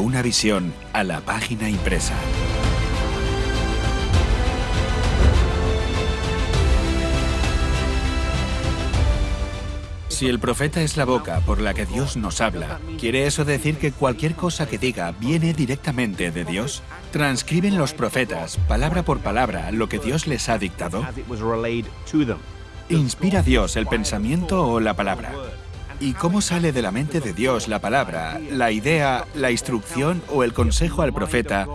una visión a la página impresa. Si el profeta es la boca por la que Dios nos habla, ¿quiere eso decir que cualquier cosa que diga viene directamente de Dios? ¿Transcriben los profetas, palabra por palabra, lo que Dios les ha dictado? ¿Inspira Dios el pensamiento o la palabra? ¿Y cómo sale de la mente de Dios la palabra, la idea, la instrucción o el consejo al profeta,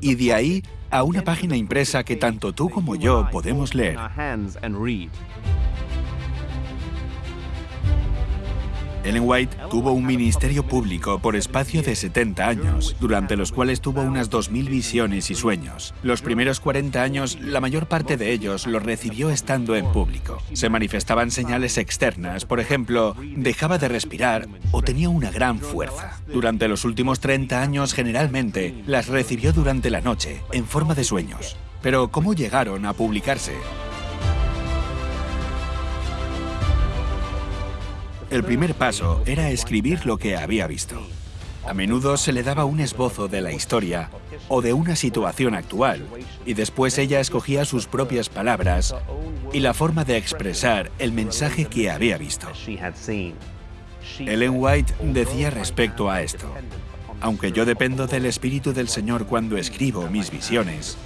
y de ahí a una página impresa que tanto tú como yo podemos leer? Ellen White tuvo un ministerio público por espacio de 70 años, durante los cuales tuvo unas 2.000 visiones y sueños. Los primeros 40 años, la mayor parte de ellos los recibió estando en público. Se manifestaban señales externas, por ejemplo, dejaba de respirar o tenía una gran fuerza. Durante los últimos 30 años, generalmente, las recibió durante la noche, en forma de sueños. Pero, ¿cómo llegaron a publicarse? El primer paso era escribir lo que había visto. A menudo se le daba un esbozo de la historia o de una situación actual, y después ella escogía sus propias palabras y la forma de expresar el mensaje que había visto. Ellen White decía respecto a esto, aunque yo dependo del Espíritu del Señor cuando escribo mis visiones,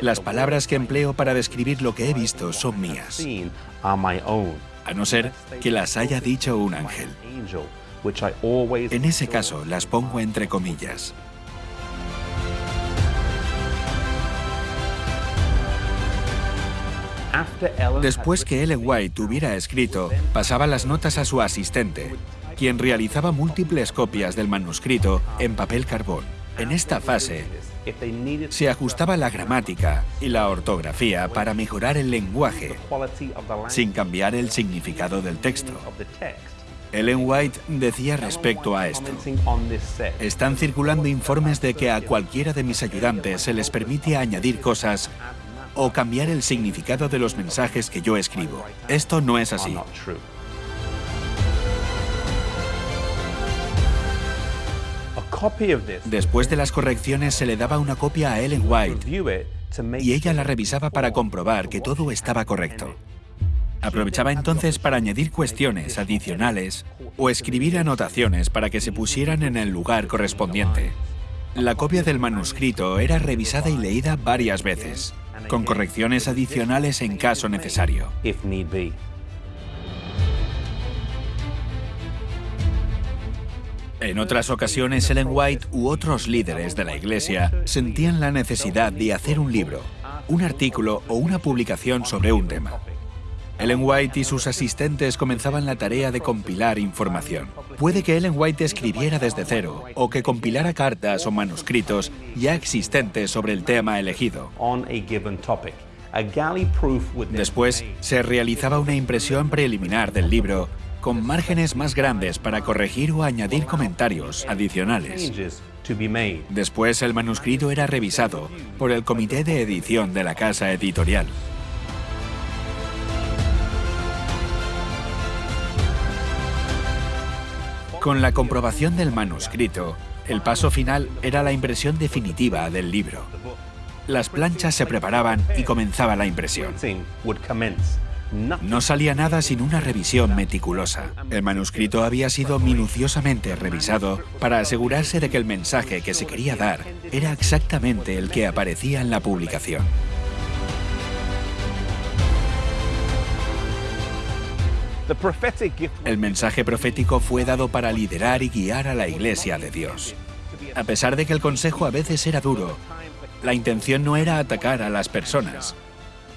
las palabras que empleo para describir lo que he visto son mías a no ser que las haya dicho un ángel. En ese caso, las pongo entre comillas. Después que Ellen White hubiera escrito, pasaba las notas a su asistente, quien realizaba múltiples copias del manuscrito en papel carbón. En esta fase, se ajustaba la gramática y la ortografía para mejorar el lenguaje, sin cambiar el significado del texto. Ellen White decía respecto a esto, están circulando informes de que a cualquiera de mis ayudantes se les permite añadir cosas o cambiar el significado de los mensajes que yo escribo. Esto no es así. Después de las correcciones se le daba una copia a Ellen White y ella la revisaba para comprobar que todo estaba correcto. Aprovechaba entonces para añadir cuestiones adicionales o escribir anotaciones para que se pusieran en el lugar correspondiente. La copia del manuscrito era revisada y leída varias veces, con correcciones adicionales en caso necesario. En otras ocasiones, Ellen White u otros líderes de la Iglesia sentían la necesidad de hacer un libro, un artículo o una publicación sobre un tema. Ellen White y sus asistentes comenzaban la tarea de compilar información. Puede que Ellen White escribiera desde cero o que compilara cartas o manuscritos ya existentes sobre el tema elegido. Después, se realizaba una impresión preliminar del libro con márgenes más grandes para corregir o añadir comentarios adicionales. Después el manuscrito era revisado por el comité de edición de la casa editorial. Con la comprobación del manuscrito, el paso final era la impresión definitiva del libro. Las planchas se preparaban y comenzaba la impresión. No salía nada sin una revisión meticulosa. El manuscrito había sido minuciosamente revisado para asegurarse de que el mensaje que se quería dar era exactamente el que aparecía en la publicación. El mensaje profético fue dado para liderar y guiar a la Iglesia de Dios. A pesar de que el consejo a veces era duro, la intención no era atacar a las personas,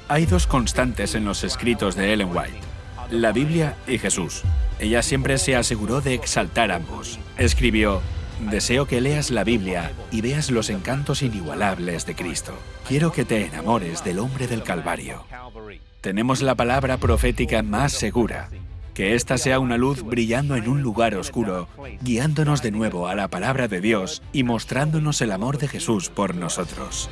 hay dos constantes en los escritos de Ellen White, la Biblia y Jesús. Ella siempre se aseguró de exaltar ambos. Escribió, Deseo que leas la Biblia y veas los encantos inigualables de Cristo. Quiero que te enamores del hombre del Calvario. Tenemos la palabra profética más segura. Que ésta sea una luz brillando en un lugar oscuro, guiándonos de nuevo a la palabra de Dios y mostrándonos el amor de Jesús por nosotros.